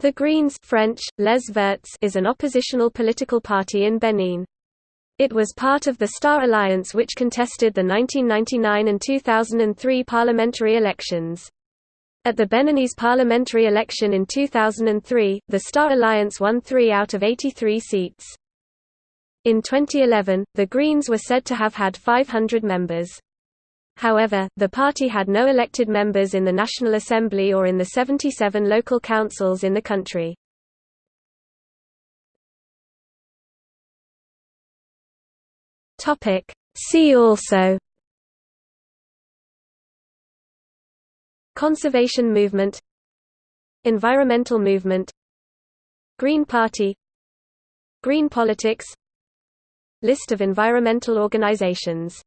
The Greens French, Les Verts is an oppositional political party in Benin. It was part of the Star Alliance which contested the 1999 and 2003 parliamentary elections. At the Beninese parliamentary election in 2003, the Star Alliance won three out of 83 seats. In 2011, the Greens were said to have had 500 members. However, the party had no elected members in the National Assembly or in the 77 local councils in the country. See also. Conservation movement. Environmental movement. Green Party. Green politics. List of environmental organizations